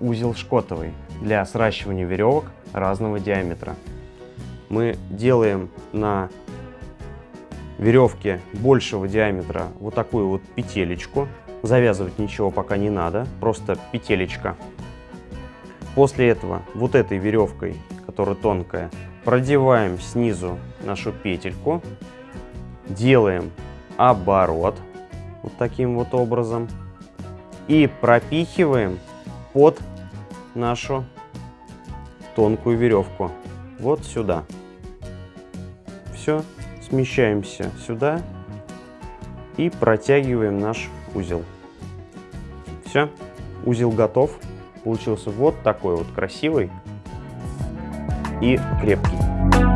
узел шкотовый для сращивания веревок разного диаметра. Мы делаем на веревке большего диаметра вот такую вот петелечку. Завязывать ничего пока не надо, просто петелечка. После этого вот этой веревкой, которая тонкая, продеваем снизу нашу петельку, делаем оборот вот таким вот образом и пропихиваем под нашу тонкую веревку вот сюда. Все, смещаемся сюда и протягиваем наш узел. Все, узел готов. Получился вот такой вот красивый и крепкий.